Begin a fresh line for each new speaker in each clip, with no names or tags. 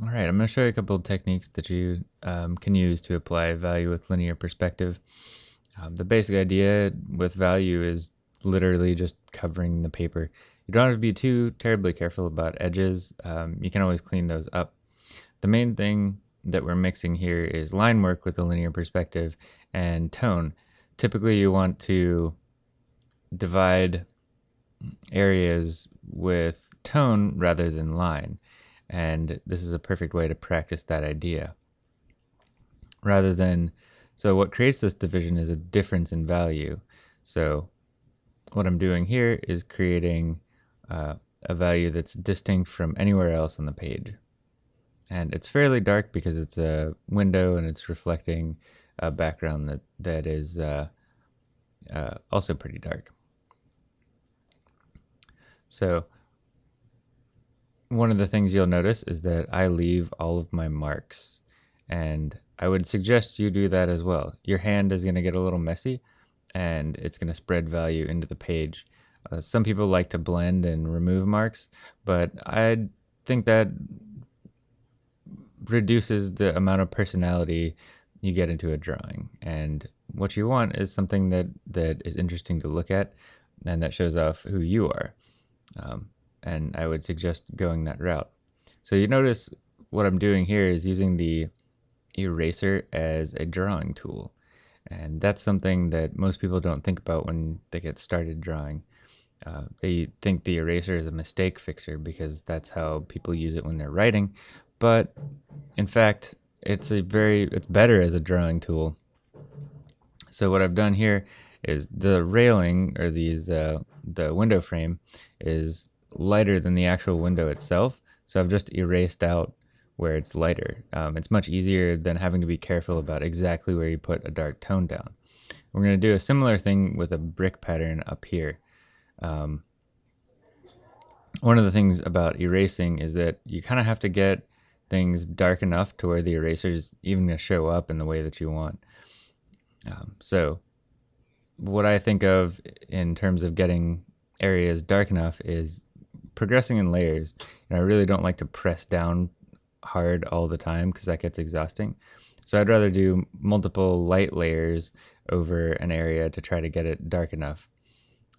All right, I'm going to show you a couple of techniques that you um, can use to apply value with linear perspective. Um, the basic idea with value is literally just covering the paper. You don't have to be too terribly careful about edges. Um, you can always clean those up. The main thing that we're mixing here is line work with a linear perspective and tone. Typically you want to divide areas with tone rather than line. And this is a perfect way to practice that idea. Rather than, so what creates this division is a difference in value. So what I'm doing here is creating uh, a value that's distinct from anywhere else on the page. And it's fairly dark because it's a window and it's reflecting a background that, that is uh, uh, also pretty dark. So one of the things you'll notice is that I leave all of my marks and I would suggest you do that as well. Your hand is going to get a little messy and it's going to spread value into the page. Uh, some people like to blend and remove marks, but I think that reduces the amount of personality you get into a drawing. And what you want is something that, that is interesting to look at and that shows off who you are. Um, and I would suggest going that route. So you notice what I'm doing here is using the eraser as a drawing tool. And that's something that most people don't think about when they get started drawing. Uh, they think the eraser is a mistake fixer because that's how people use it when they're writing. But in fact, it's a very, it's better as a drawing tool. So what I've done here is the railing or these, uh, the window frame is lighter than the actual window itself. So I've just erased out where it's lighter. Um, it's much easier than having to be careful about exactly where you put a dark tone down. We're going to do a similar thing with a brick pattern up here. Um, one of the things about erasing is that you kind of have to get things dark enough to where the eraser is even going to show up in the way that you want. Um, so what I think of in terms of getting areas dark enough is progressing in layers. And I really don't like to press down hard all the time because that gets exhausting. So I'd rather do multiple light layers over an area to try to get it dark enough.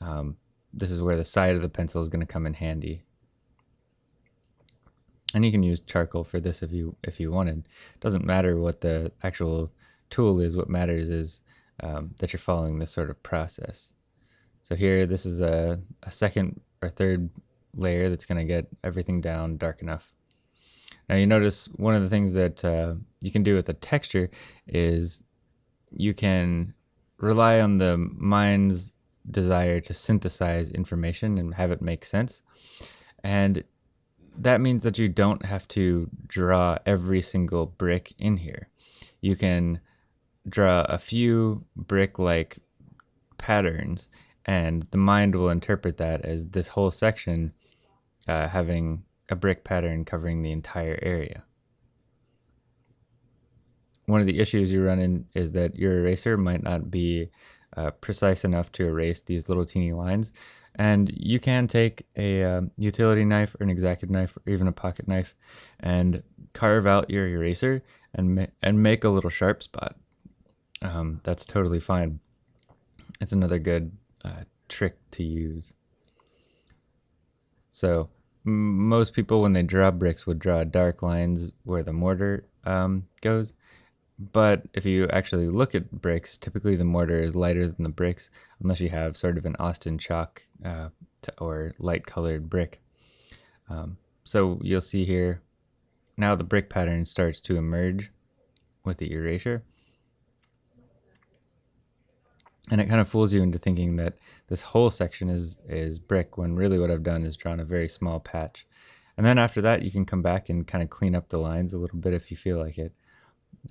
Um, this is where the side of the pencil is going to come in handy. And you can use charcoal for this if you if you wanted. It doesn't matter what the actual tool is. What matters is um, that you're following this sort of process. So here, this is a, a second or third layer that's going to get everything down dark enough. Now you notice one of the things that uh, you can do with the texture is you can rely on the mind's desire to synthesize information and have it make sense. And that means that you don't have to draw every single brick in here. You can draw a few brick-like patterns and the mind will interpret that as this whole section uh, having a brick pattern covering the entire area. One of the issues you run in is that your eraser might not be uh, precise enough to erase these little teeny lines. And you can take a uh, utility knife or an X-Acto knife or even a pocket knife and carve out your eraser and, ma and make a little sharp spot. Um, that's totally fine. It's another good uh, trick to use. So most people, when they draw bricks, would draw dark lines where the mortar um, goes. But if you actually look at bricks, typically the mortar is lighter than the bricks, unless you have sort of an Austin chalk uh, or light colored brick. Um, so you'll see here, now the brick pattern starts to emerge with the erasure. And it kind of fools you into thinking that this whole section is, is brick when really what I've done is drawn a very small patch. And then after that, you can come back and kind of clean up the lines a little bit if you feel like it,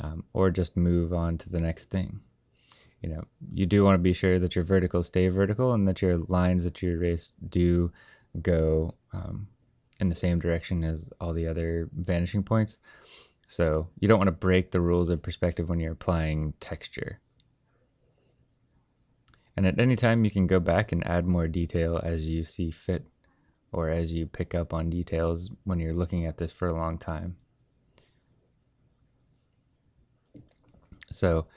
um, or just move on to the next thing. You know, you do want to be sure that your verticals stay vertical and that your lines that you erase do go um, in the same direction as all the other vanishing points. So you don't want to break the rules of perspective when you're applying texture. And at any time you can go back and add more detail as you see fit or as you pick up on details when you're looking at this for a long time. So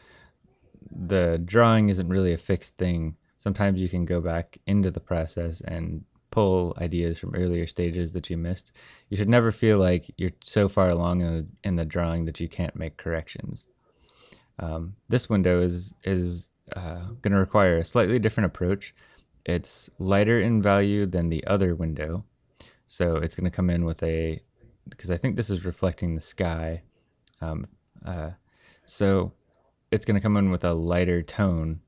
the drawing isn't really a fixed thing. Sometimes you can go back into the process and pull ideas from earlier stages that you missed. You should never feel like you're so far along in the, in the drawing that you can't make corrections. Um, this window is is uh, going to require a slightly different approach. It's lighter in value than the other window, so it's going to come in with a because I think this is reflecting the sky. Um, uh, so it's going to come in with a lighter tone.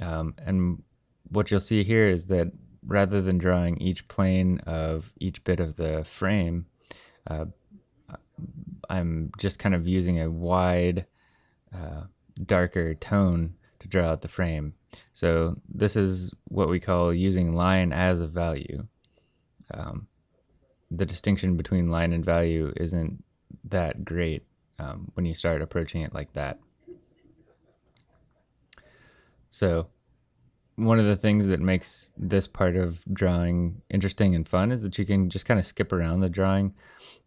Um, and what you'll see here is that rather than drawing each plane of each bit of the frame, uh, I'm just kind of using a wide, uh, darker tone to draw out the frame. So this is what we call using line as a value. Um, the distinction between line and value isn't that great um, when you start approaching it like that. So one of the things that makes this part of drawing interesting and fun is that you can just kind of skip around the drawing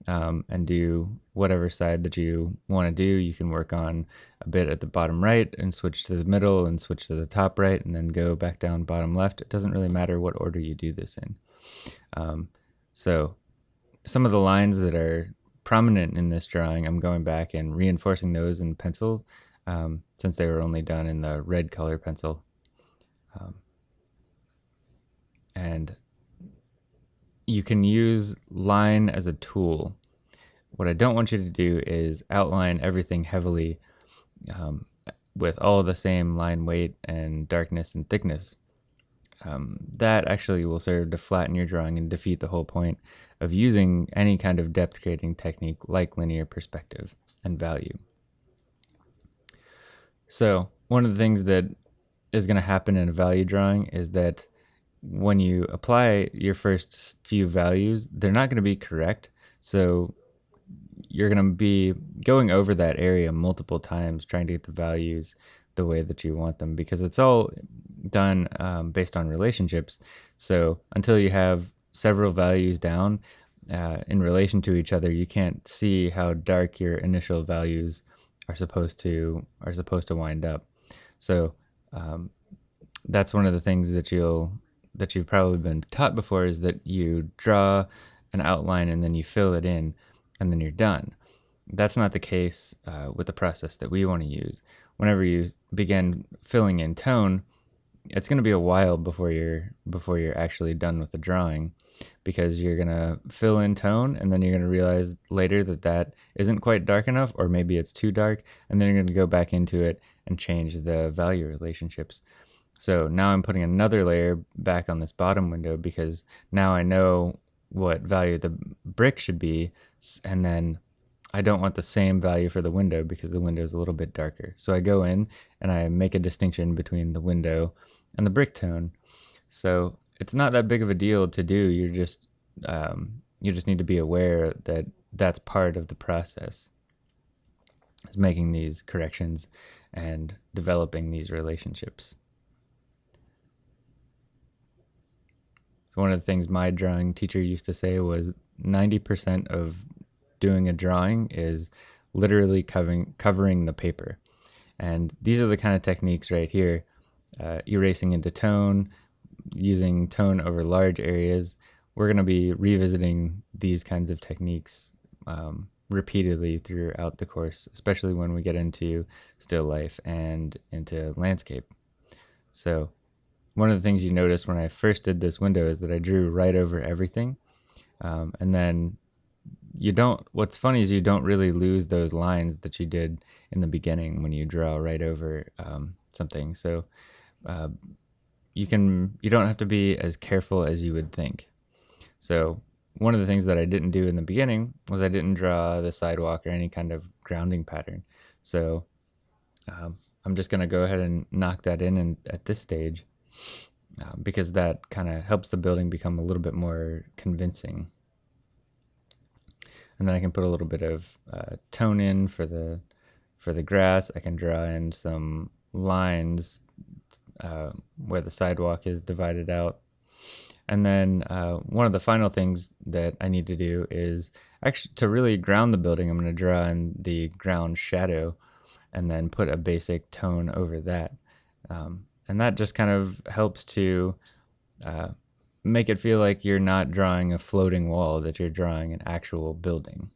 um, and do whatever side that you want to do. You can work on a bit at the bottom right and switch to the middle and switch to the top right and then go back down bottom left. It doesn't really matter what order you do this in. Um, so some of the lines that are prominent in this drawing, I'm going back and reinforcing those in pencil um, since they were only done in the red color pencil. Um, and you can use line as a tool. What I don't want you to do is outline everything heavily um, with all the same line weight and darkness and thickness. Um, that actually will serve to flatten your drawing and defeat the whole point of using any kind of depth creating technique like linear perspective and value. So one of the things that is going to happen in a value drawing is that when you apply your first few values, they're not going to be correct. So you're going to be going over that area multiple times trying to get the values the way that you want them because it's all done um, based on relationships. So until you have several values down uh, in relation to each other, you can't see how dark your initial values are supposed to are supposed to wind up. So um, that's one of the things that you'll that you've probably been taught before is that you draw an outline and then you fill it in and then you're done. That's not the case uh, with the process that we want to use. Whenever you begin filling in tone, it's going to be a while before you're before you're actually done with the drawing because you're going to fill in tone and then you're going to realize later that that isn't quite dark enough or maybe it's too dark and then you're going to go back into it and change the value relationships. So now I'm putting another layer back on this bottom window because now I know what value the brick should be and then I don't want the same value for the window because the window is a little bit darker. So I go in and I make a distinction between the window and the brick tone. So it's not that big of a deal to do. You're just um, you just need to be aware that that's part of the process. Is making these corrections and developing these relationships. So one of the things my drawing teacher used to say was 90% of doing a drawing is literally covering covering the paper. And these are the kind of techniques right here, uh, erasing into tone, using tone over large areas, we're going to be revisiting these kinds of techniques um, repeatedly throughout the course, especially when we get into still life and into landscape. So one of the things you notice when I first did this window is that I drew right over everything. Um, and then you don't, what's funny is you don't really lose those lines that you did in the beginning when you draw right over um, something. So uh, you can you don't have to be as careful as you would think. So one of the things that I didn't do in the beginning was I didn't draw the sidewalk or any kind of grounding pattern. So um, I'm just going to go ahead and knock that in and, at this stage uh, because that kind of helps the building become a little bit more convincing. And then I can put a little bit of uh, tone in for the for the grass. I can draw in some lines uh, where the sidewalk is divided out. And then uh, one of the final things that I need to do is actually to really ground the building, I'm going to draw in the ground shadow. and then put a basic tone over that. Um, and that just kind of helps to uh, make it feel like you're not drawing a floating wall, that you're drawing an actual building.